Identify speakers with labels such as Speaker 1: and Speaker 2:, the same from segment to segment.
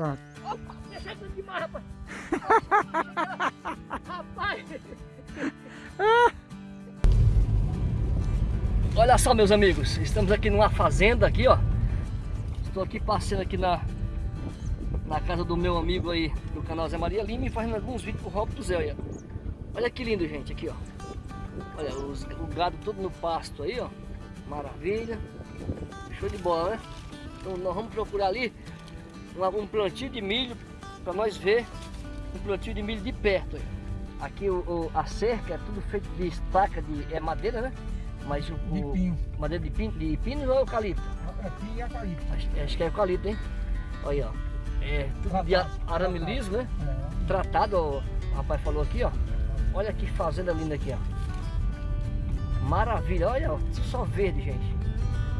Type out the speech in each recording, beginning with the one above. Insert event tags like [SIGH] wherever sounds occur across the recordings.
Speaker 1: Pronto.
Speaker 2: Opa, demais, rapaz. rapaz. Olha só, meus amigos, estamos aqui numa fazenda aqui, ó. Estou aqui passando aqui na, na casa do meu amigo aí do canal Zé Maria Lima e fazendo alguns vídeos pro Rob do Zé. Olha. olha que lindo, gente, aqui, ó. Olha, os, o gado todo no pasto aí, ó. Maravilha. Show de bola, né? Então nós vamos procurar ali um, plantio de milho para nós ver um plantio de milho de perto. Aí. Aqui o, o, a cerca é tudo feito de estaca de é madeira, né? Mas o,
Speaker 1: De pinho.
Speaker 2: madeira de pino, de pino ou eucalipto?
Speaker 1: É pinho e eucalipto.
Speaker 2: Acho, que é eucalipto, hein? Olha, ó. É tudo de
Speaker 1: Tratado,
Speaker 2: arame
Speaker 1: tratado.
Speaker 2: liso, né?
Speaker 1: É.
Speaker 2: Tratado, ó, o rapaz falou aqui, ó. Olha que fazenda linda aqui, ó. Maravilha, olha, ó, só verde, gente.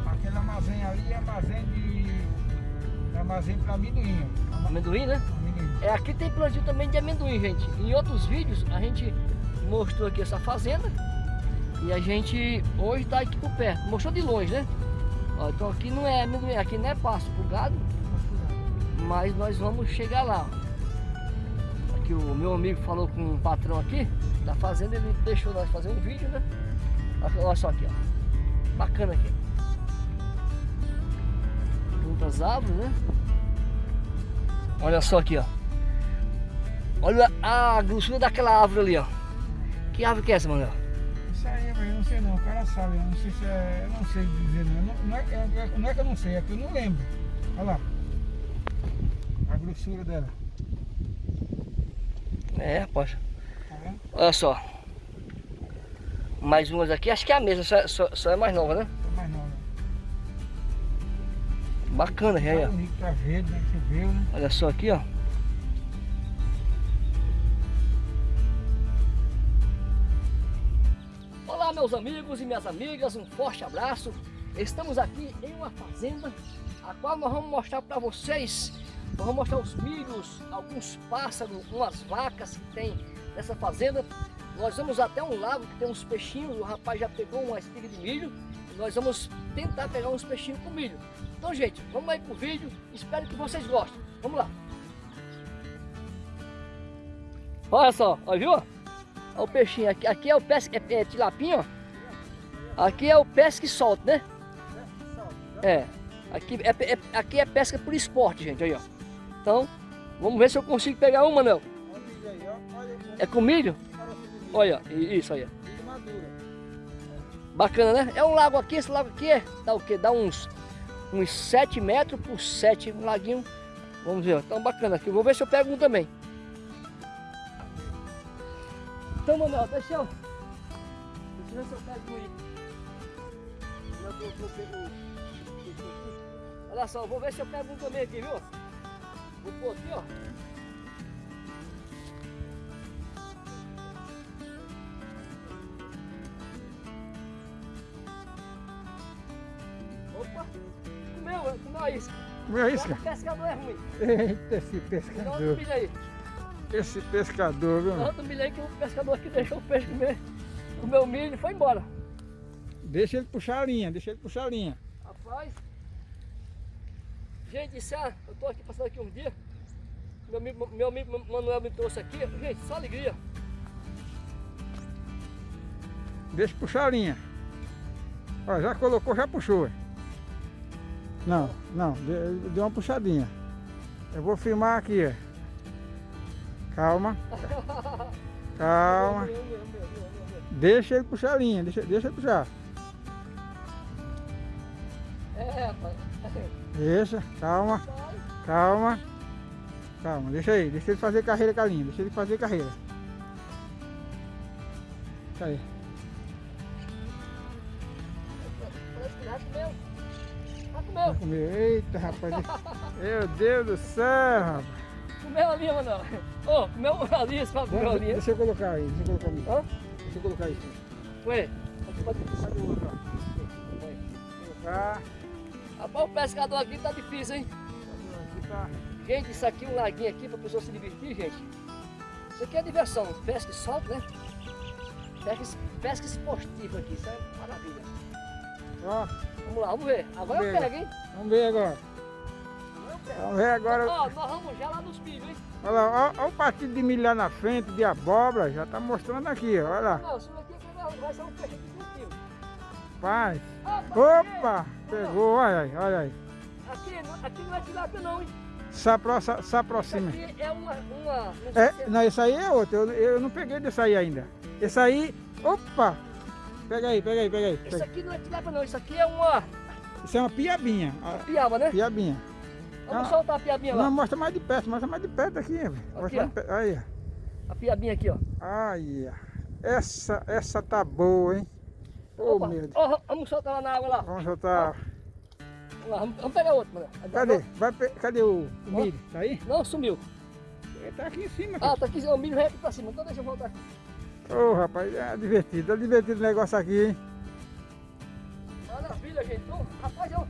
Speaker 1: Aquele armazém ali é armazém de. Armazém para amendoim.
Speaker 2: Amendoim, né?
Speaker 1: Amendoim.
Speaker 2: É, aqui tem plantio também de amendoim, gente. Em outros vídeos a gente mostrou aqui essa fazenda e a gente hoje tá aqui por perto. Mostrou de longe, né? Ó, então aqui não é amendoim, aqui não é pasto pro gado, mas nós vamos chegar lá. Aqui o meu amigo falou com um patrão aqui da fazenda, ele deixou nós fazer um vídeo, né? Olha olha só aqui, ó. Bacana aqui. Muitas árvores, né? Olha só aqui, ó. Olha a grossura daquela árvore ali, ó. Que árvore que é essa, Manuel?
Speaker 1: Isso aí, eu não sei não, o cara sabe, eu não sei se é. Eu não sei dizer não. Não, não, é, é- não é que eu não sei, é que eu não lembro. Olha lá. A grossura dela.
Speaker 2: É, rapaz.
Speaker 1: Tá?
Speaker 2: Olha só. Mais umas aqui, acho que é a mesma, só, só- só é mais nova, né? Bacana, já aí,
Speaker 1: Tá
Speaker 2: ó.
Speaker 1: tá verde, né? Né?
Speaker 2: Olha só aqui, ó. Olá, meus amigos e minhas amigas, um forte abraço. Estamos aqui em uma fazenda, a qual nós vamos mostrar para vocês. Nós vamos mostrar os milhos, alguns pássaros, umas vacas que tem nessa fazenda. Nós vamos até um lago que tem uns peixinhos. O rapaz já pegou uma espiga de milho. E nós vamos tentar pegar uns peixinhos com milho. Então, gente, vamos aí pro vídeo. Espero que vocês gostem. Vamos lá. Olha só, ó, viu? Olha o peixinho. Aqui, aqui é o pesque, é, é tilapinho, ó. Aqui é o pesque solto, né? É. Aqui é, é- aqui é pesca por esporte, gente. Aí, ó. Então, vamos ver se eu consigo pegar uma,
Speaker 1: o
Speaker 2: É com milho? Olha, isso aí. Bacana, né? É um lago aqui, esse lago aqui é, dá o quê? Dá uns, uns 7 metros por 7, um laguinho. Vamos ver, ó. Então bacana aqui. Vou ver se eu pego um também. Então, Manuel, deixa eu... Deixa eu ver se eu pego um eu vou pegar um-. Olha só, vou ver se eu pego um também aqui, viu? Vou pôr aqui, ó. Isca.
Speaker 1: Comeu a isca?
Speaker 2: O pescador é ruim.
Speaker 1: Eita, esse
Speaker 2: Dá
Speaker 1: pescador.
Speaker 2: milho aí.
Speaker 1: Esse pescador, viu?
Speaker 2: Dá milho aí que o pescador que deixou o peixe comer o meu milho foi embora.
Speaker 1: Deixa ele puxar a linha, deixa ele puxar a linha.
Speaker 2: Rapaz. Gente, isso é, eu tô aqui passando aqui um dia. Meu amigo, meu amigo Manuel me trouxe aqui. Gente, só alegria.
Speaker 1: Deixa puxar a linha. Ó, já colocou, já puxou. Não, não, deu uma puxadinha. Eu vou filmar aqui, ó. Calma, calma. Deixa ele puxar a linha, deixa, deixa ele puxar.
Speaker 2: É, rapaz.
Speaker 1: Deixa, calma, calma. Calma, deixa aí, deixa ele fazer carreira com a linha, deixa ele fazer carreira. Isso aí.
Speaker 2: Comeu.
Speaker 1: Eita, rapaz. Meu Deus do céu, rapaz.
Speaker 2: Comeu a linha, Manuel. Ô, comeu a linha, só comeu a
Speaker 1: deixa eu colocar aí, deixa eu colocar aí.
Speaker 2: Hã?
Speaker 1: Deixa eu colocar isso.
Speaker 2: Aqui pode-
Speaker 1: Cadê o outro? ó? Colocar.
Speaker 2: Rapaz, o pescador aqui tá difícil, hein?
Speaker 1: Aqui tá.
Speaker 2: Gente, isso aqui é um laguinho aqui pra pessoa se divertir, gente. Isso aqui é diversão, pesca e solto, né? Pesca, pesca esportiva aqui, isso é maravilha.
Speaker 1: Ó,
Speaker 2: Vamos lá, vamos ver. Agora eu
Speaker 1: Vamos ver.
Speaker 2: pego, hein?
Speaker 1: vamos ver agora.
Speaker 2: Agora eu
Speaker 1: Vamos ver agora.
Speaker 2: Ó, nós vamos já lá nos milhos, hein?
Speaker 1: Olha lá, olha o partido de milho lá na frente, de abóbora, já tá mostrando aqui, ó, olha lá.
Speaker 2: Não, isso aqui vai- ser um peixe de 20 quilos.
Speaker 1: Paz.
Speaker 2: Opa!
Speaker 1: Opa! Pegou, olha aí, olha aí.
Speaker 2: Aqui, não- aqui não é tilápia não, hein?
Speaker 1: Se, apro se
Speaker 2: Isso
Speaker 1: aproxima.
Speaker 2: aqui é uma... uma não
Speaker 1: É,
Speaker 2: é-
Speaker 1: não, esse aí é outro, eu, eu não peguei desse aí ainda. Esse aí, opa! Pega aí, pega aí, pega aí.
Speaker 2: Isso
Speaker 1: Pega.
Speaker 2: aqui não é tilápia não, isso aqui é uma
Speaker 1: Isso é uma piabinha, a
Speaker 2: piaba, né?
Speaker 1: piabinha.
Speaker 2: Vamos
Speaker 1: Ah.
Speaker 2: soltar a piabinha lá.
Speaker 1: Não, mostra mais de perto, mostra mais de perto aqui.
Speaker 2: Aqui,
Speaker 1: mais de perto. Aí,
Speaker 2: A piabinha aqui, ó.
Speaker 1: aí. ó. Essa, essa tá boa, hein? Ô,
Speaker 2: Opa,
Speaker 1: meu Deus.
Speaker 2: ó, vamos soltar lá na água lá.
Speaker 1: Vamos soltar.
Speaker 2: Vamos lá, vamos, vamos pegar outro, mano.
Speaker 1: Cadê? Vai Cadê o,
Speaker 2: Ó.
Speaker 1: milho? Tá aí?
Speaker 2: Não, sumiu.
Speaker 1: Ele tá aqui em cima.
Speaker 2: Ah, tá aqui, o milho aqui pra cima. Então deixa eu voltar aqui.
Speaker 1: Ô, rapaz, é divertido. É divertido o negócio aqui, hein?
Speaker 2: Maravilha, gente. Então, rapaz, eu...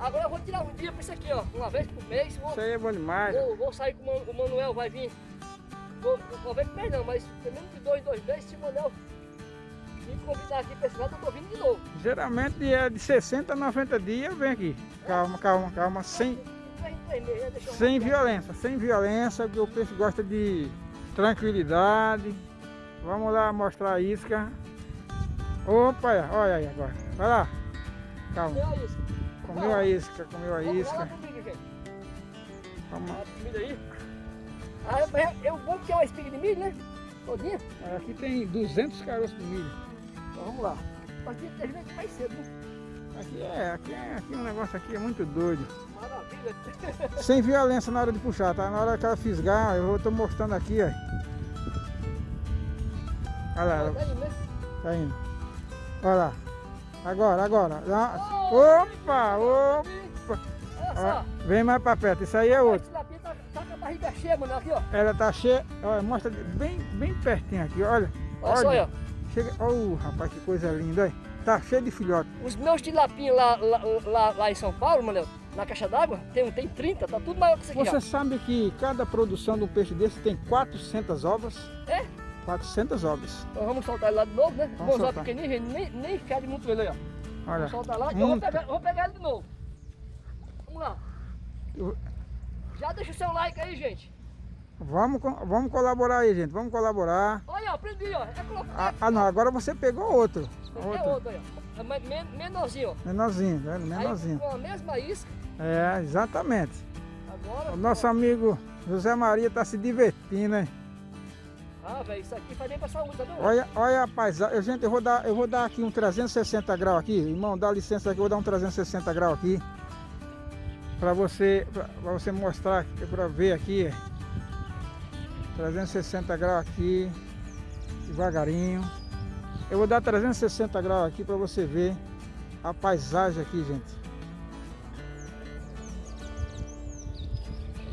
Speaker 2: Agora eu vou tirar um dia pra isso aqui, ó. Uma vez por mês. Vou,
Speaker 1: Isso aí é bom demais.
Speaker 2: vou, vou sair com o Manu- o Manuel, vai vir. Vou, vou ver por não, mas pelo menos de dois, dois meses, se o Manuel me convidar aqui pra esse lado, eu tô vindo de novo.
Speaker 1: Geralmente é de 60 a 90 dias, vem aqui. Calma, calma, calma. Sem, sem violência, sem violência, porque o peixe gosta de tranquilidade. Vamos lá mostrar a isca. Opa, olha aí agora. Vai lá. Calma. Comeu a isca, comeu a isca. Vamos.
Speaker 2: A. Ah, eu, vou é uma espiga de milho, né? Todinha.
Speaker 1: Aqui tem 200 caroços de milho.
Speaker 2: Então vamos lá. Que ter gente mais cedo, né?
Speaker 1: Aqui é, aqui é, aqui o negócio aqui é muito doido.
Speaker 2: Maravilha.
Speaker 1: Sem violência na hora de puxar, tá? Na hora que ela fisgar, eu estou mostrando aqui, ó. Olha lá,
Speaker 2: Tá aí, né?
Speaker 1: tá indo. Olha lá. Agora, agora. Opa, opa.
Speaker 2: Olha só.
Speaker 1: vem mais pra perto, isso aí é outro.
Speaker 2: tá, tá com a barriga cheia, mano. Aqui, ó.
Speaker 1: Ela tá cheia, olha, mostra bem, bem pertinho aqui, olha.
Speaker 2: Olha, só aí, ó.
Speaker 1: Chega, oh, rapaz, que coisa linda, olha. Tá cheio de filhote.
Speaker 2: Os meus tilapinhos lá, lá, lá, lá em São Paulo, mano, na caixa d'água, tem, tem 30, tá tudo maior que isso aqui,
Speaker 1: Você
Speaker 2: ó.
Speaker 1: sabe que cada produção de um peixe desse tem 400 ovas?
Speaker 2: É?
Speaker 1: 400 ovas.
Speaker 2: Então vamos soltar ele lá de novo, né?
Speaker 1: Vamos
Speaker 2: usar
Speaker 1: soltar.
Speaker 2: pequenininho, gente, nem, nem fede muito ele aí, ó.
Speaker 1: Olha.
Speaker 2: Vamos soltar lá e eu vou
Speaker 1: Muito.
Speaker 2: pegar, vou pegar ele de novo. Vamos lá.
Speaker 1: Eu-
Speaker 2: Já deixa o seu like aí, gente.
Speaker 1: Vamos, vamos colaborar aí, gente. Vamos colaborar.
Speaker 2: Olha, aprendi, ó. É colocar.
Speaker 1: Ah, ah, não, agora você pegou outro.
Speaker 2: É
Speaker 1: Outro.
Speaker 2: outro aí, ó. É men- men- menorzinho, ó.
Speaker 1: Menorzinho, tá vendo?
Speaker 2: Aí
Speaker 1: Menorzinho.
Speaker 2: com a mesma isca,
Speaker 1: É, exatamente.
Speaker 2: agora...
Speaker 1: O nosso amigo José Maria tá se divertindo, hein?
Speaker 2: Ah, velho, isso aqui faz bem pra saúde, tá vendo?
Speaker 1: Olha, olha a paisagem. Gente, eu vou dar, eu vou dar aqui um 360 graus aqui. Irmão, dá licença aqui, eu vou dar um 360 graus aqui. Pra você, pra, pra você mostrar, pra ver aqui. 360 graus aqui. Devagarinho. Eu vou dar 360 graus aqui pra você ver a paisagem aqui, gente.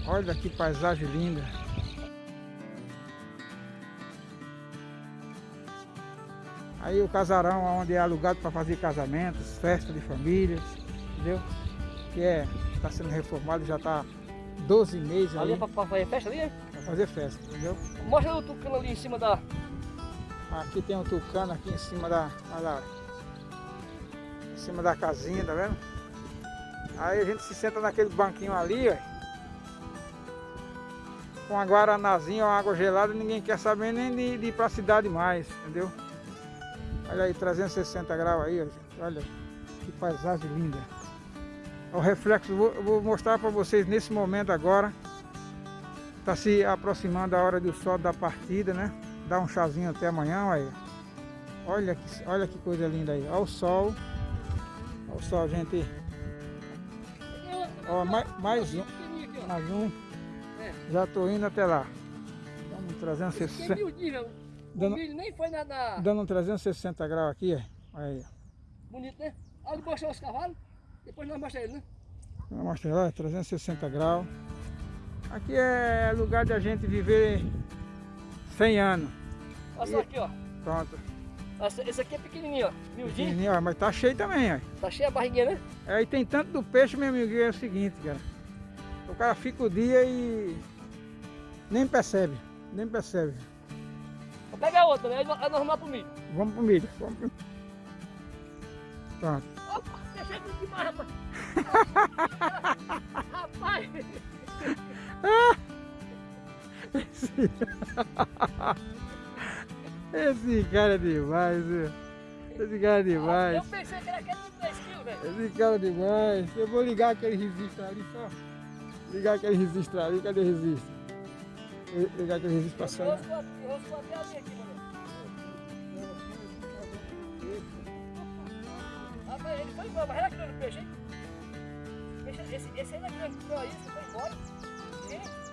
Speaker 1: Olha que paisagem linda. Aí o casarão onde é alugado para fazer casamentos, festa de famílias, entendeu? Que é, está sendo reformado, já está 12 meses
Speaker 2: Ali é
Speaker 1: aí
Speaker 2: pra, pra fazer festa ali, né?
Speaker 1: para fazer festa, entendeu?
Speaker 2: Mostra o tucano ali em cima da...
Speaker 1: Aqui tem um tucano aqui em cima da, olha lá, em cima da casinha, tá vendo? Aí a gente se senta naquele banquinho ali, ó, com a guaranazinha, uma água gelada, ninguém quer saber nem de, de ir para a cidade mais, entendeu? Olha aí, 360 graus aí, olha que paisagem linda. O reflexo, vou, vou mostrar para vocês nesse momento agora. Está se aproximando a hora do sol da partida, né? Dá um chazinho até amanhã, olha. Olha que, olha que coisa linda aí. Olha o sol. Olha o sol, gente. Ó, mais, mais um. Mais um.
Speaker 2: É.
Speaker 1: Já tô indo até lá.
Speaker 2: Esse
Speaker 1: 360,
Speaker 2: é
Speaker 1: Dando-
Speaker 2: milho nem foi nada
Speaker 1: dando um 360 graus aqui. Olha aí.
Speaker 2: bonito, né? Olha, ele mostrou os cavalos, depois nós mostramos ele, né?
Speaker 1: Vou mostrar lá, 360 graus. Aqui é lugar de a gente viver 100 anos.
Speaker 2: Olha só aqui, ó.
Speaker 1: Pronto.
Speaker 2: Esse esse aqui é pequenininho, ó. Miudinho.
Speaker 1: Pequenininho, ó, mas tá cheio também, ó.
Speaker 2: Tá cheia a barriguinha, né?
Speaker 1: Aí tem tanto do peixe, meu amigo, é o seguinte, cara. O cara fica o dia e nem percebe, nem percebe.
Speaker 2: Pega outra, né? Aí vamos lá pro milho.
Speaker 1: Vamos pro milho. Vamos pro... Pronto.
Speaker 2: Opa, deixa aqui demais, rapaz. [LAUGHS] rapaz.
Speaker 1: Esse... Cara é demais, viu? Esse cara é demais.
Speaker 2: Eu pensei que era aquele de 3 kg, velho.
Speaker 1: Esse cara é demais. Eu vou ligar aquele resistor ali só. Ligar aquele resistor ali. Cadê o resistor? Ligar aquele registro pra sair.
Speaker 2: Roscou até aqui, mano. Rapaz, ele foi embora, mas era peixe, hein? Esse, esse era grande, ficou aí, foi embora. Gente,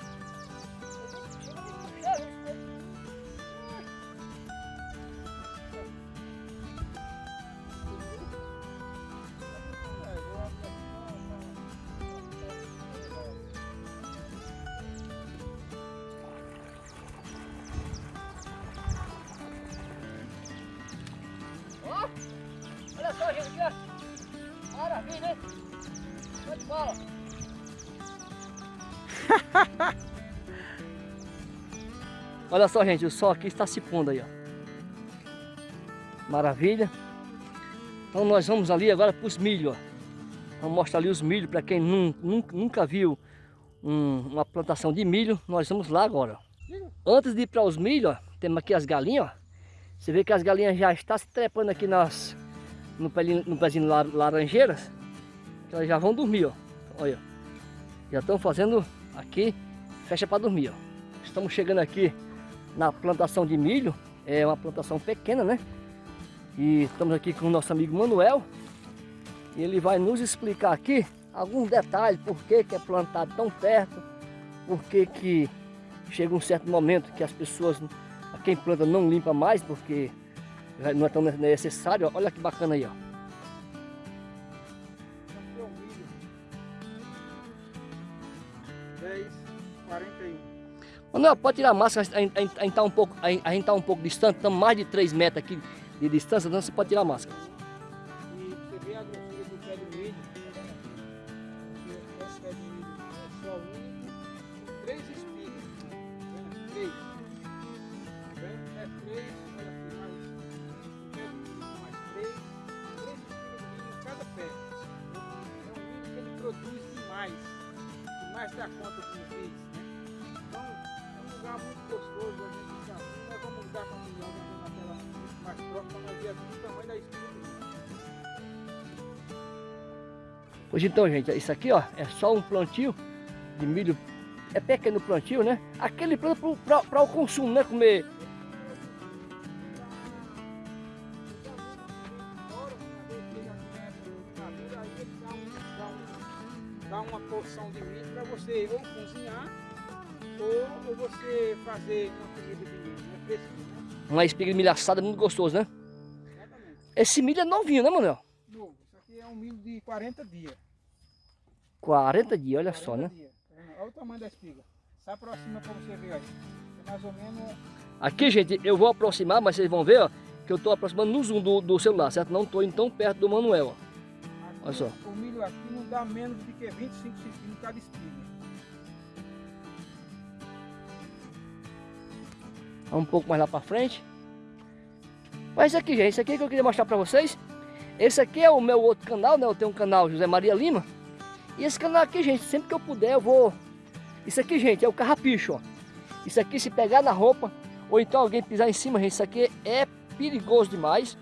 Speaker 2: olha só, gente, o sol aqui está se pondo aí, ó. Maravilha. Então nós vamos ali agora para os milho, ó. Vamos mostrar ali os milho para quem nun- nun- nunca viu um- uma plantação de milho. Nós vamos lá agora. Antes de ir para os milho, ó, temos aqui as galinhas, ó. Você vê que as galinhas já estão se trepando aqui nas, no, pelinho, no pezinho laranjeiras. Que elas já vão dormir, ó. Olha. Já estão fazendo aqui, fecha para dormir, ó. Estamos chegando aqui na plantação de milho. É uma plantação pequena, né? E estamos aqui com o nosso amigo Manuel. E ele vai nos explicar aqui alguns detalhes, por que, que é plantado tão perto, por que, que chega um certo momento que as pessoas quem planta não limpa mais porque não é tão necessário. Olha que bacana aí, ó. Manuel, pode tirar a máscara, a gente- está um pouco, a tá um pouco distante, estamos mais de 3 metros aqui de distância, então você pode tirar a máscara. Pois então, gente, isso aqui, ó, é só um plantio de milho. É pequeno plantio, né? Aquele plano para o consumo, né? Comer.
Speaker 1: Dá uma porção de milho para você ou cozinhar ou, ou você fazer uma comida de milho, né? Fresquinho, né?
Speaker 2: Uma espiga de milho assada muito gostoso, né?
Speaker 1: Exatamente.
Speaker 2: Esse milho é novinho, né, Manuel?
Speaker 1: Novo. É um milho de 40 dias.
Speaker 2: 40 dias, olha
Speaker 1: 40
Speaker 2: só, né?
Speaker 1: dias. Vendo? Olha o tamanho da espiga. Se aproxima para você ver aí. É mais ou menos
Speaker 2: Aqui, gente, eu vou aproximar, mas vocês vão ver, ó, que eu estou aproximando no zoom do, do celular, certo? Não estou tão perto do Manuel, ó.
Speaker 1: Aqui,
Speaker 2: Olha só.
Speaker 1: O milho aqui não dá menos do que 25 centímetros cada espiga.
Speaker 2: Vamos um pouco mais lá pra frente. Mas isso aqui, gente, isso aqui que eu queria mostrar pra vocês. Esse aqui é o meu outro canal, né? Eu tenho um canal José Maria Lima. E esse canal aqui, gente, sempre que eu puder eu vou... Isso aqui, gente, é o carrapicho, ó. Isso aqui se pegar na roupa, ou então alguém pisar em cima, gente, isso aqui é perigoso demais.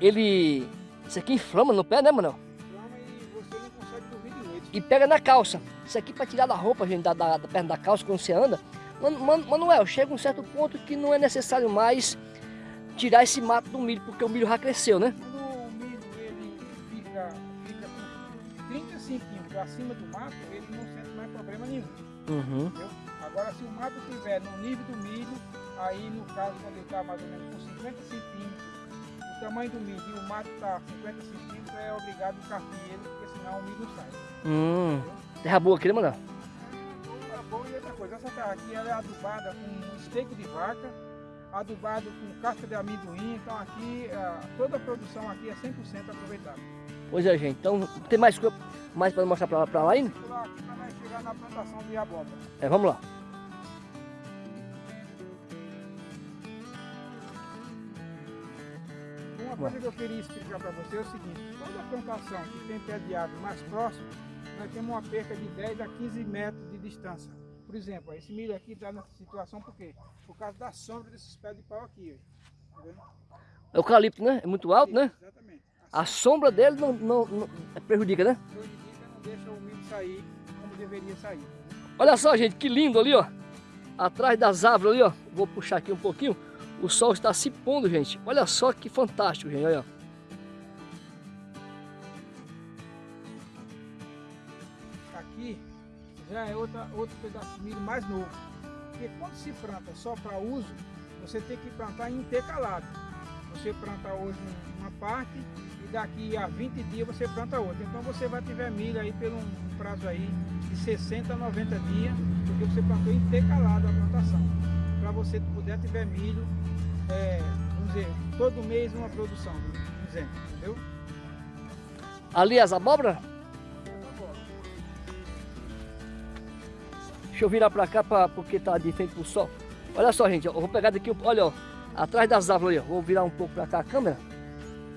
Speaker 2: Ele... Isso aqui inflama no pé, né, Manuel?
Speaker 1: Inflama e você não consegue dormir de noite.
Speaker 2: E pega na calça. Isso aqui para tirar da roupa, gente, da, da, da perna da calça quando você anda. Mano, mano, Manuel, chega um certo ponto que não é necessário mais tirar esse mato do milho, porque o milho já cresceu, né?
Speaker 1: Acima do mato, ele não sente mais problema nenhum.
Speaker 2: Uhum.
Speaker 1: Agora, se o mato estiver no nível do milho, aí no caso, quando ele está mais ou menos com 50 centímetros, o tamanho do milho e o mato está 50 centímetros, é obrigado a carpir ele, porque senão o milho não sai.
Speaker 2: Hum. Terra boa aqui, né, Manuel?
Speaker 1: É bom e outra coisa, essa terra aqui ela é adubada com esteco de vaca, adubado com casca de amendoim, então aqui toda a produção aqui é 100% aproveitada.
Speaker 2: Pois é, gente. Então, tem mais, coisa- mais para mostrar para lá ainda?
Speaker 1: Lá nós chegar na plantação de abóbora.
Speaker 2: É, vamos lá.
Speaker 1: Uma coisa que eu queria explicar para você é o seguinte, toda plantação que tem pé de árvore mais próximo, nós temos uma perca de 10 a 15 metros de distância. por exemplo, esse milho aqui está nessa situação por quê? Por causa da sombra desses pés de pau aqui. Tá vendo?
Speaker 2: Eucalipto, né? É muito alto, né?
Speaker 1: Exatamente.
Speaker 2: A sombra dele não, não, não prejudica, né?
Speaker 1: prejudica, não deixa o milho sair como deveria sair.
Speaker 2: Olha só, gente, que lindo ali, ó. Atrás das árvores ali, ó. Vou puxar aqui um pouquinho. O sol está se pondo, gente. Olha só que fantástico, gente. Olha.
Speaker 1: Aqui já é outra, outro pedaço de milho mais novo. Porque quando se planta só para uso, você tem que plantar intercalado. Você planta hoje uma parte daqui a 20 dias você planta outra. Então você vai ter milho aí pelo um prazo aí de 60 a 90 dias, porque você plantou intercalado a plantação. Para você puder tiver milho, é, vamos dizer, todo mês uma produção, por exemplo, entendeu?
Speaker 2: Ali as abóboras? Deixa eu virar pra cá pra, porque tá de frente pro sol. Olha só, gente, eu vou pegar daqui, olha, ó, atrás das árvores, ó, vou virar um pouco pra cá a câmera,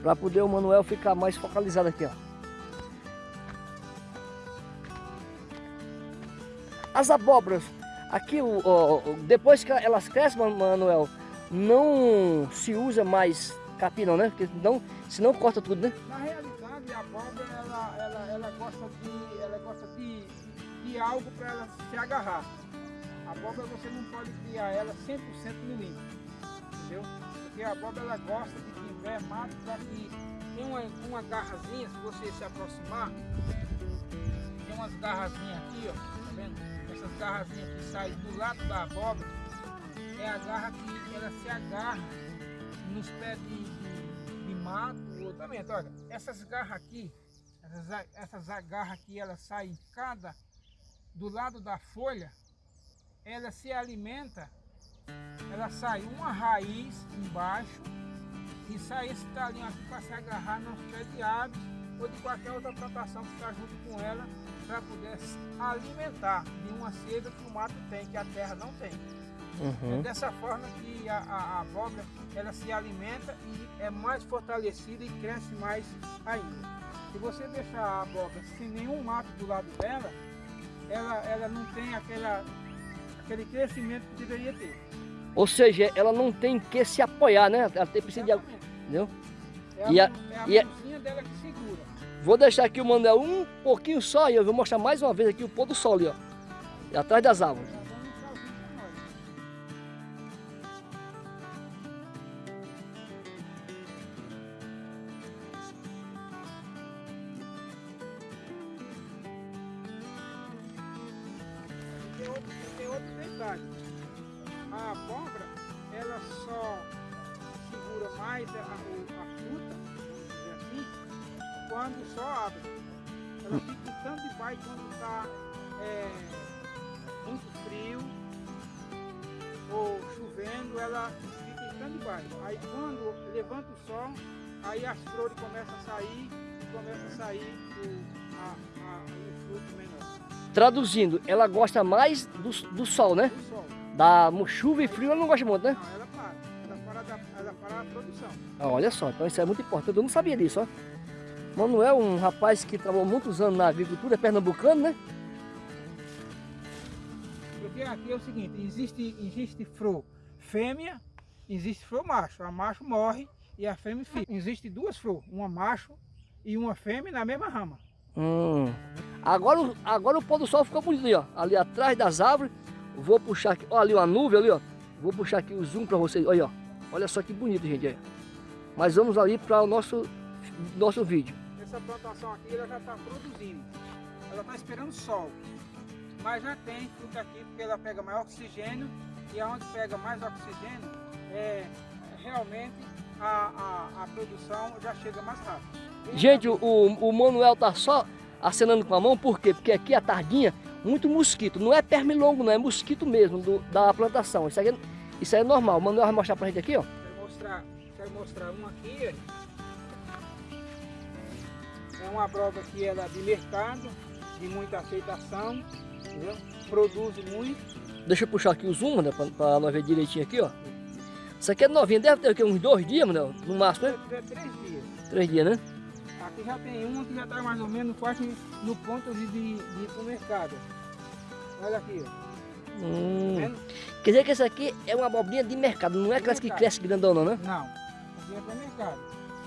Speaker 2: pra poder o Manuel ficar mais focalizado aqui, ó. As abóboras, aqui, ó, depois que elas crescem, Manuel, não se usa mais capim não, né? Porque não, senão corta tudo, né?
Speaker 1: Na realidade, a abóbora, ela, ela, ela gosta de, ela gosta de, de algo para ela se agarrar. A abóbora você não pode criar ela 100% no limpo, entendeu? Porque a abóbora ela gosta de que tiver mato para que tem uma, uma garrazinha, se você se aproximar, tem umas garrazinhas aqui, ó, tá vendo? Essas garrazinhas que saem do lado da abóbora, é a garra que ela se agarra nos pés de, de, de mato ou também, olha, essas garras aqui, essas, essas agarras aqui, elas saem cada do lado da folha, ela se alimenta, ela sai uma raiz embaixo e sai esse talinho aqui para se agarrar nos pés de aves ou de qualquer outra plantação que está junto com ela para poder alimentar de uma seda que o mato tem, que a terra não tem.
Speaker 2: Uhum.
Speaker 1: É dessa forma que a, a, a abóbora ela se alimenta e é mais fortalecida e cresce mais ainda. Se você deixar a abóbora sem nenhum mato do lado dela, ela, ela não tem aquela, aquele crescimento que deveria ter.
Speaker 2: Ou seja, ela não tem que se apoiar, né? Ela tem precisa de...
Speaker 1: Exatamente.
Speaker 2: Entendeu?
Speaker 1: É a,
Speaker 2: E a-
Speaker 1: é a
Speaker 2: e a-
Speaker 1: mãozinha dela que segura.
Speaker 2: Vou deixar aqui o Manuel um pouquinho só e eu vou mostrar mais uma vez aqui o pôr do sol ali, ó. Atrás das árvores.
Speaker 1: Ela fica em baixo. Aí quando levanta o sol, aí as flores começam a sair e começa a sair o, a, a- o fruto menor
Speaker 2: Traduzindo, ela gosta mais do, do sol, né?
Speaker 1: do sol.
Speaker 2: Da chuva e frio ela não gosta muito, né?
Speaker 1: Não, ela para. Ela para, da, ela para a produção.
Speaker 2: Ah, olha só, então isso é muito importante. Eu não sabia disso, ó. Manuel, um rapaz que trabalhou muitos anos na agricultura, é pernambucano, né?
Speaker 1: Porque aqui é o seguinte, existe, existe fro fêmea, existe fro macho. A macho morre e a fêmea fica. Existe duas fro, uma macho e uma fêmea na mesma rama.
Speaker 2: Hum. Agora, o- agora o pôr do sol ficou bonito ali, ó. Ali atrás das árvores. Vou puxar aqui. Ó, ali uma nuvem ali, ó. Vou puxar aqui o zoom para vocês. Olha, ó. Olha só que bonito, gente. Mas vamos ali para o nosso, nosso vídeo.
Speaker 1: Essa plantação aqui ela já está produzindo. Ela está esperando sol. Mas já tem fruta aqui porque ela pega mais oxigênio e aonde pega mais oxigênio, é, realmente a, a, a produção já chega mais rápido. E
Speaker 2: Gente, o, o Manuel tá só acenando com a mão, por quê? Porque aqui a tardinha, muito mosquito. Não é pernilongo, não, é mosquito mesmo do- da plantação. Isso é- isso aí é normal. O Manuel vai mostrar pra gente aqui, ó.
Speaker 1: Quero mostrar, quero mostrar uma aqui. É uma abóbora que ela é de mercado, de muita aceitação, entendeu? Produz muito.
Speaker 2: Deixa eu puxar aqui o zoom, né, pra, pra nós ver direitinho aqui, ó. Isso aqui é novinha, deve ter aqui uns dois dias, Manuel, no máximo, né?
Speaker 1: É, é três dias.
Speaker 2: Três dias, né?
Speaker 1: Aqui já tem uma que já está mais ou menos quase no ponto de, de, de ir para o mercado. Olha aqui, ó.
Speaker 2: Hum.
Speaker 1: Tá?
Speaker 2: Quer dizer que essa aqui é uma abobrinha de mercado, não é aquelas que crescem grandona, né?
Speaker 1: Não, aqui é para mercado.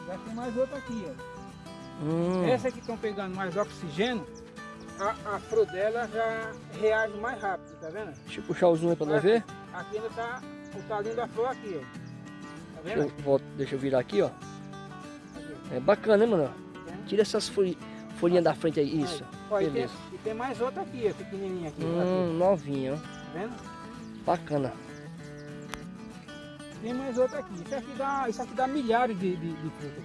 Speaker 1: Já tem mais outra aqui, ó.
Speaker 2: Hum.
Speaker 1: Essa que estão pegando mais oxigênio, a, a flor dela já reage mais rápido, tá vendo?
Speaker 2: Deixa eu puxar o zoom aí pra nós ver.
Speaker 1: Aqui ainda tá o talinho da flor aqui, ó. Tá
Speaker 2: Deixa
Speaker 1: vendo?
Speaker 2: eu, volto- deixa eu virar aqui, ó. É bacana, hein, mano?
Speaker 1: vendo?
Speaker 2: Tira essas folhi- folhinhas da frente aí, isso.
Speaker 1: Ó, e, tem,
Speaker 2: beleza.
Speaker 1: e tem mais outra aqui, ó, pequenininha aqui.
Speaker 2: Hum, novinha, ó.
Speaker 1: tá vendo?
Speaker 2: Bacana.
Speaker 1: Tem mais outra aqui. Isso aqui dá, isso aqui dá milhares de, de, de frutas.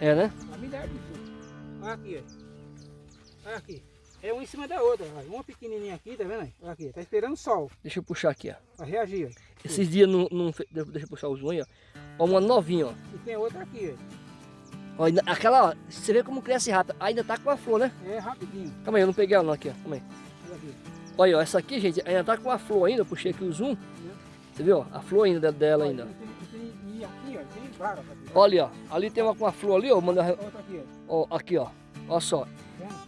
Speaker 2: É, né?
Speaker 1: Dá milhares de frutas. Olha aqui, ó. Olha aqui. É uma em cima da outra. Uma pequenininha aqui, tá vendo? aí? Olha aqui. Tá esperando o sol
Speaker 2: Deixa eu puxar aqui, ó.
Speaker 1: pra reagir. ó.
Speaker 2: Esses dias não, não deixa eu puxar o zoom aí, ó. Ó, uma novinha, ó.
Speaker 1: E tem outra aqui,
Speaker 2: ó ainda- aquela, ó, você vê como cresce rápido. Ainda tá com a flor, né?
Speaker 1: ó. É rapidinho.
Speaker 2: Calma aí, eu não peguei ela não aqui, ó. Calma aí.
Speaker 1: Olha
Speaker 2: ó, essa aqui, gente, ainda tá com a flor ainda. Eu puxei aqui o zoom. Você viu, ó? A flor ainda dela ainda.
Speaker 1: Tem- e aqui, ó. Tem aqui.
Speaker 2: Olha, ó. Ali tem uma com a flor ali, ó. Manda,
Speaker 1: Outra aqui, ó.
Speaker 2: ó. Aqui, ó. Olha só.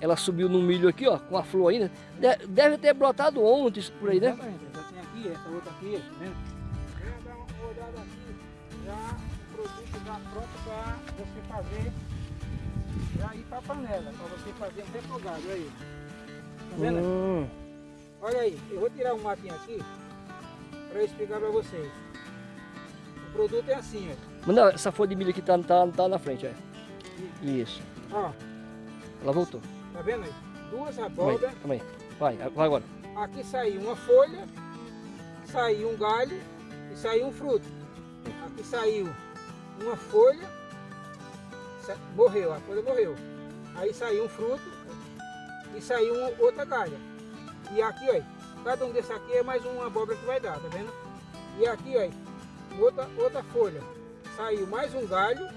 Speaker 2: Ela subiu no milho aqui, ó. Com a flor ainda. De- deve ter brotado ontem isso por aí, né?
Speaker 1: Exatamente. Já tem aqui, essa outra aqui, tá vendo? Vem dar uma olhada aqui. Já o produto já pronto para você fazer. Já ir para a panela. Para você fazer um refogado. Olha aí. Tá vendo?
Speaker 2: Hum.
Speaker 1: Olha aí. Eu vou tirar um matinho aqui para explicar para vocês. O produto é assim, ó.
Speaker 2: Manda essa folha de milho aqui tá, tá, tá na frente, ó. Isso.
Speaker 1: Ó,
Speaker 2: Ela voltou.
Speaker 1: tá vendo aí? Duas abóboras.
Speaker 2: calma aí. Vai, vai agora.
Speaker 1: Aqui saiu uma folha, saiu um galho e saiu um fruto. Aqui saiu uma folha, morreu, a folha morreu. Aí saiu um fruto e saiu uma, outra galha. E aqui, ó, cada um desses aqui é mais uma abóbora que vai dar, tá vendo? E aqui, ó, outra, outra folha. Saiu mais um galho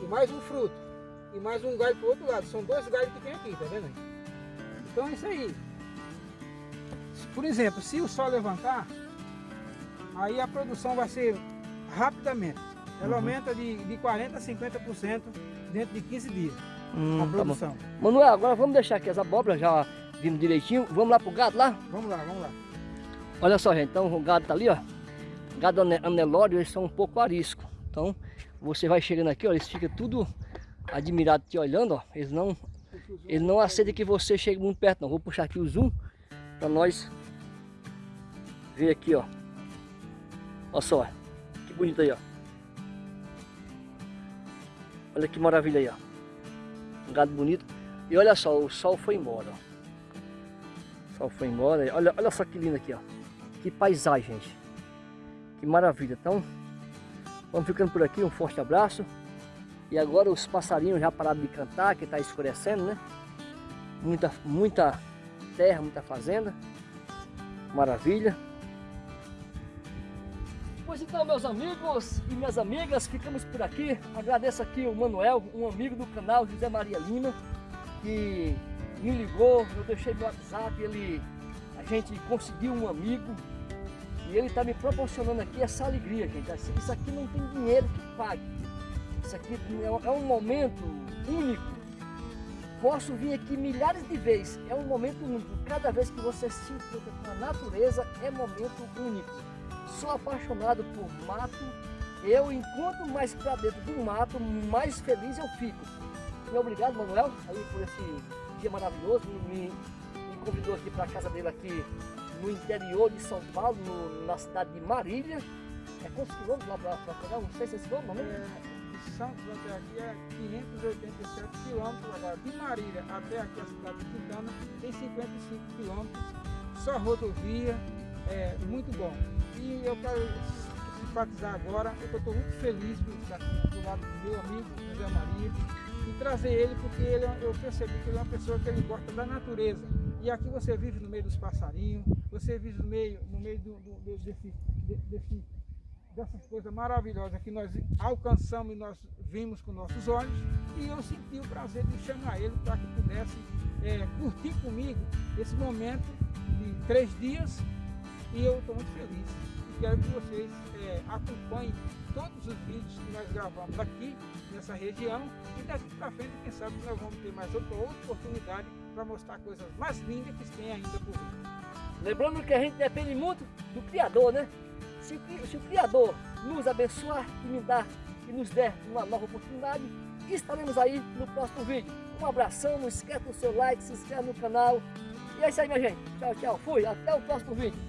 Speaker 1: e mais um fruto. E mais um galho pro outro lado. São dois galhos que tem aqui, tá vendo? Então é isso aí. Por exemplo, se o sol levantar, aí a produção vai ser rapidamente. Ela
Speaker 2: Uhum.
Speaker 1: aumenta de, de 40% a 50% dentro de 15 dias,
Speaker 2: Hum,
Speaker 1: a
Speaker 2: tá
Speaker 1: produção.
Speaker 2: Manuel, agora vamos deixar aqui as abóboras já vindo direitinho. Vamos lá pro gado lá?
Speaker 1: Vamos lá, vamos lá.
Speaker 2: Olha só, gente. Então o gado tá ali, ó. Gado ane- anelório, eles são um pouco arisco. Então você vai chegando aqui, ó. Eles ficam tudo admirados te olhando, ó. Eles não, eles não aceitam que você chegue muito perto, não. Vou puxar aqui o zoom para nós ver aqui, ó. Olha só, que bonito aí, ó. Olha que maravilha aí, ó. Um gado bonito. E olha só, o sol foi embora, ó. O sol foi embora. Olha, olha só que lindo aqui, ó. Que paisagem, gente. Que maravilha. Então, vamos ficando por aqui. Um forte abraço. E agora os passarinhos já pararam de cantar, que está escurecendo, né? Muita, muita terra, muita fazenda. Maravilha. Pois então, meus amigos e minhas amigas, ficamos por aqui. Agradeço aqui o Manuel, um amigo do canal José Maria Lima, que me ligou, eu deixei meu WhatsApp, ele, a gente conseguiu um amigo e ele está me proporcionando aqui essa alegria, gente. Isso aqui não tem dinheiro que pague. Isso aqui é um- é um momento único. Posso vir aqui milhares de vezes. É um momento único. Cada vez que você se encontra com a natureza, é momento único. Sou apaixonado por mato. Eu, enquanto mais para dentro do mato, mais feliz eu fico. Muito obrigado, Manuel, aí por esse dia maravilhoso. Me, me convidou aqui para a casa dele aqui no interior de São Paulo, no- na cidade de Marília. É quantos quilômetros lá para pegar? Não sei se esse quilômetro, não é?
Speaker 1: Santos até aqui é 587 quilômetros. Agora, de Marília até aqui a cidade de Quintana tem 55 quilômetros. Só rodovia, é muito bom. E eu quero simpatizar agora, eu estou muito feliz por estar do lado do meu amigo José Maria e trazer ele porque ele, é- eu percebi que ele é uma pessoa que ele gosta da natureza. E aqui você vive no meio dos passarinhos, você vive no meio, no meio do, do- desse, de- desse dessas coisas maravilhosas que nós alcançamos e nós vimos com nossos olhos e eu senti o prazer de chamar ele para que pudesse é, curtir comigo esse momento de três dias e eu estou muito feliz e quero que vocês é, acompanhem todos os vídeos que nós gravamos aqui nessa região e daqui para frente quem sabe nós vamos ter mais outra, outra oportunidade para mostrar coisas mais lindas que tem ainda por vir.
Speaker 2: Lembrando que a gente depende muito do Criador, né? Se, se o Criador nos abençoar e me dar e nos der uma nova oportunidade, estaremos aí no próximo vídeo. Um abração, não esqueça do seu like, se inscreve no canal. E é isso aí, minha gente. Tchau, tchau. Fui. Até o próximo vídeo.